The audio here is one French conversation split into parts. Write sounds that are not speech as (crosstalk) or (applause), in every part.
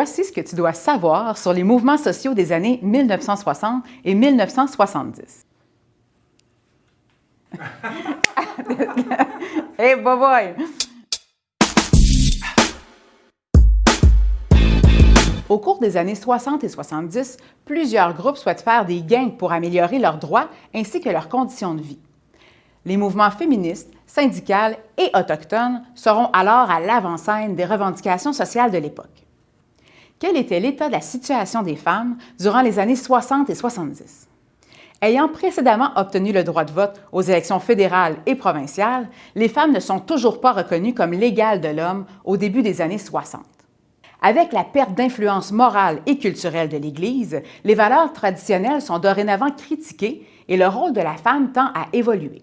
Voici ce que tu dois savoir sur les mouvements sociaux des années 1960 et 1970. (laughs) hey! Au cours des années 60 et 70, plusieurs groupes souhaitent faire des gains pour améliorer leurs droits ainsi que leurs conditions de vie. Les mouvements féministes, syndicales et autochtones seront alors à l'avant-scène des revendications sociales de l'époque. Quel était l'état de la situation des femmes durant les années 60 et 70? Ayant précédemment obtenu le droit de vote aux élections fédérales et provinciales, les femmes ne sont toujours pas reconnues comme l'égale de l'homme au début des années 60. Avec la perte d'influence morale et culturelle de l'Église, les valeurs traditionnelles sont dorénavant critiquées et le rôle de la femme tend à évoluer.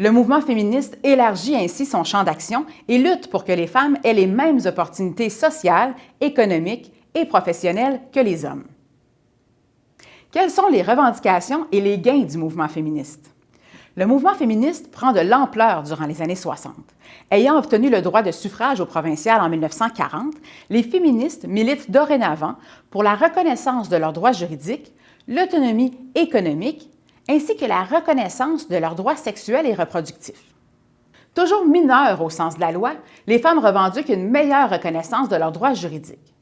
Le mouvement féministe élargit ainsi son champ d'action et lutte pour que les femmes aient les mêmes opportunités sociales, économiques et professionnelles que les hommes. Quelles sont les revendications et les gains du mouvement féministe? Le mouvement féministe prend de l'ampleur durant les années 60. Ayant obtenu le droit de suffrage au provincial en 1940, les féministes militent dorénavant pour la reconnaissance de leurs droits juridiques, l'autonomie économique, ainsi que la reconnaissance de leurs droits sexuels et reproductifs. Toujours mineures au sens de la loi, les femmes revendiquent une meilleure reconnaissance de leurs droits juridiques.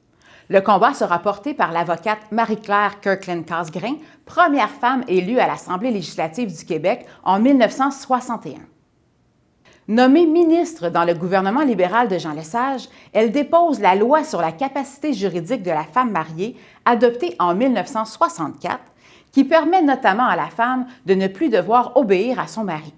Le combat sera porté par l'avocate Marie-Claire Kirkland-Casgrain, première femme élue à l'Assemblée législative du Québec en 1961. Nommée ministre dans le gouvernement libéral de Jean Lesage, elle dépose la loi sur la capacité juridique de la femme mariée, adoptée en 1964, qui permet notamment à la femme de ne plus devoir obéir à son mari.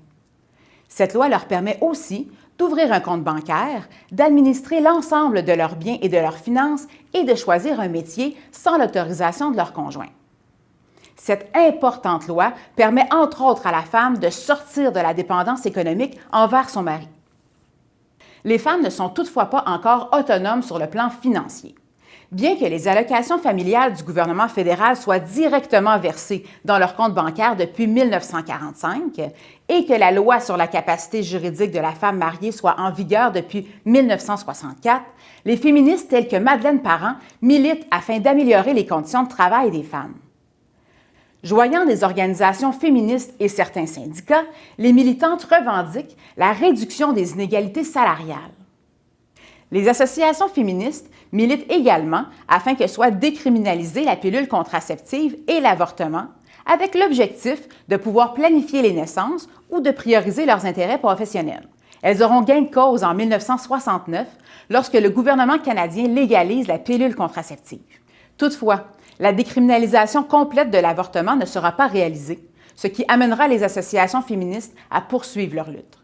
Cette loi leur permet aussi d'ouvrir un compte bancaire, d'administrer l'ensemble de leurs biens et de leurs finances et de choisir un métier sans l'autorisation de leur conjoint. Cette importante loi permet entre autres à la femme de sortir de la dépendance économique envers son mari. Les femmes ne sont toutefois pas encore autonomes sur le plan financier. Bien que les allocations familiales du gouvernement fédéral soient directement versées dans leur compte bancaire depuis 1945 et que la loi sur la capacité juridique de la femme mariée soit en vigueur depuis 1964, les féministes telles que Madeleine Parent militent afin d'améliorer les conditions de travail des femmes. Joignant des organisations féministes et certains syndicats, les militantes revendiquent la réduction des inégalités salariales. Les associations féministes militent également afin que soit décriminalisée la pilule contraceptive et l'avortement, avec l'objectif de pouvoir planifier les naissances ou de prioriser leurs intérêts professionnels. Elles auront gain de cause en 1969 lorsque le gouvernement canadien légalise la pilule contraceptive. Toutefois, la décriminalisation complète de l'avortement ne sera pas réalisée, ce qui amènera les associations féministes à poursuivre leur lutte.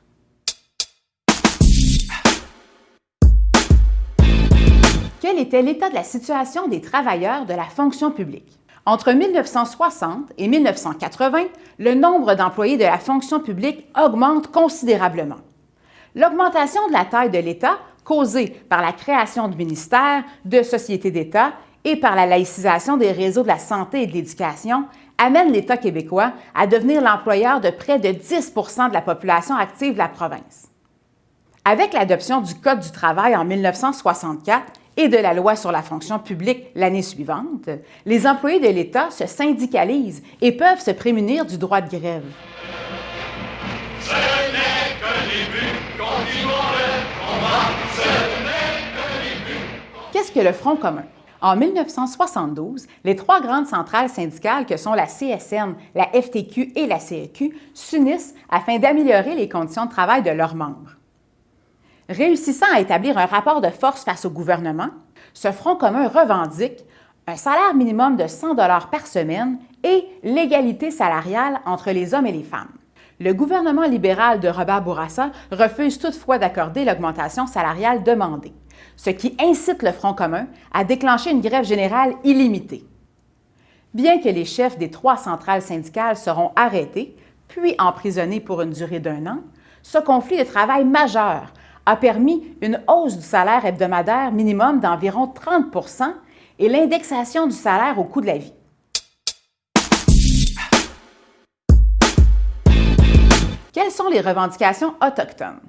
Quel était l'état de la situation des travailleurs de la fonction publique. Entre 1960 et 1980, le nombre d'employés de la fonction publique augmente considérablement. L'augmentation de la taille de l'État, causée par la création de ministères, de sociétés d'État et par la laïcisation des réseaux de la santé et de l'éducation, amène l'État québécois à devenir l'employeur de près de 10% de la population active de la province. Avec l'adoption du Code du travail en 1964 et de la loi sur la fonction publique l'année suivante, les employés de l'État se syndicalisent et peuvent se prémunir du droit de grève. Qu'est-ce que le Front commun? En 1972, les trois grandes centrales syndicales que sont la CSN, la FTQ et la CEQ s'unissent afin d'améliorer les conditions de travail de leurs membres. Réussissant à établir un rapport de force face au gouvernement, ce Front commun revendique un salaire minimum de 100 par semaine et l'égalité salariale entre les hommes et les femmes. Le gouvernement libéral de Robert Bourassa refuse toutefois d'accorder l'augmentation salariale demandée, ce qui incite le Front commun à déclencher une grève générale illimitée. Bien que les chefs des trois centrales syndicales seront arrêtés, puis emprisonnés pour une durée d'un an, ce conflit de travail majeur a permis une hausse du salaire hebdomadaire minimum d'environ 30% et l'indexation du salaire au coût de la vie. Quelles sont les revendications autochtones?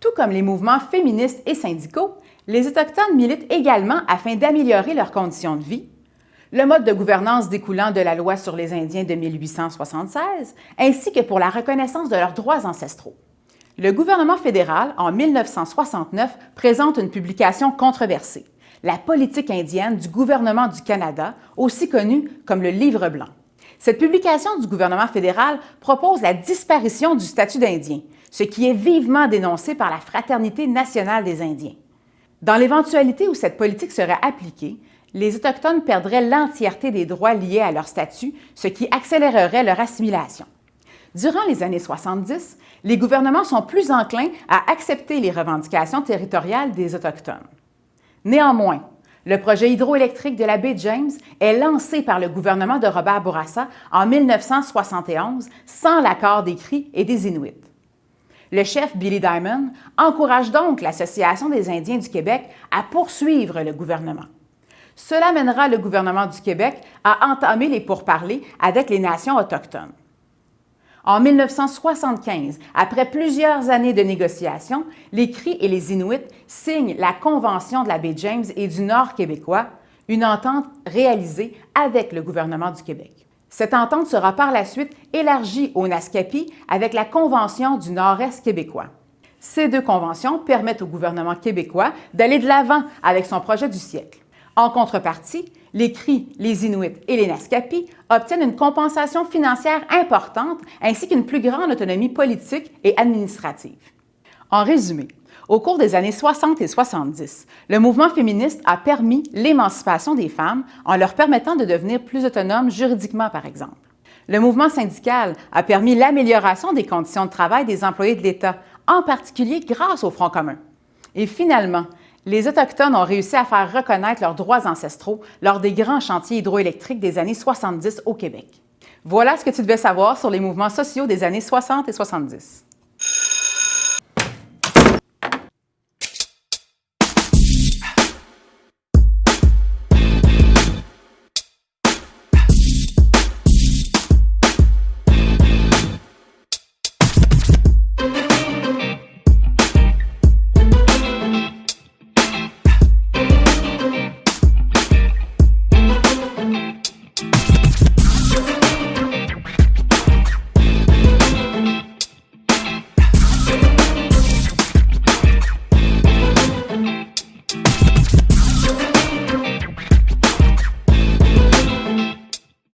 Tout comme les mouvements féministes et syndicaux, les Autochtones militent également afin d'améliorer leurs conditions de vie, le mode de gouvernance découlant de la loi sur les Indiens de 1876, ainsi que pour la reconnaissance de leurs droits ancestraux. Le gouvernement fédéral, en 1969, présente une publication controversée, La politique indienne du gouvernement du Canada, aussi connue comme le Livre blanc. Cette publication du gouvernement fédéral propose la disparition du statut d'Indien, ce qui est vivement dénoncé par la Fraternité nationale des Indiens. Dans l'éventualité où cette politique serait appliquée, les Autochtones perdraient l'entièreté des droits liés à leur statut, ce qui accélérerait leur assimilation. Durant les années 70, les gouvernements sont plus enclins à accepter les revendications territoriales des Autochtones. Néanmoins, le projet hydroélectrique de la baie James est lancé par le gouvernement de Robert Bourassa en 1971 sans l'accord des Cris et des Inuits. Le chef Billy Diamond encourage donc l'Association des Indiens du Québec à poursuivre le gouvernement. Cela mènera le gouvernement du Québec à entamer les pourparlers avec les nations autochtones. En 1975, après plusieurs années de négociations, les Cris et les Inuits signent la Convention de la baie James et du Nord québécois, une entente réalisée avec le gouvernement du Québec. Cette entente sera par la suite élargie au Naskapi avec la Convention du Nord-Est québécois. Ces deux conventions permettent au gouvernement québécois d'aller de l'avant avec son projet du siècle. En contrepartie, les Cris, les Inuits et les Naskapi obtiennent une compensation financière importante ainsi qu'une plus grande autonomie politique et administrative. En résumé, au cours des années 60 et 70, le mouvement féministe a permis l'émancipation des femmes en leur permettant de devenir plus autonomes juridiquement, par exemple. Le mouvement syndical a permis l'amélioration des conditions de travail des employés de l'État, en particulier grâce au Front commun. Et finalement, les Autochtones ont réussi à faire reconnaître leurs droits ancestraux lors des grands chantiers hydroélectriques des années 70 au Québec. Voilà ce que tu devais savoir sur les mouvements sociaux des années 60 et 70.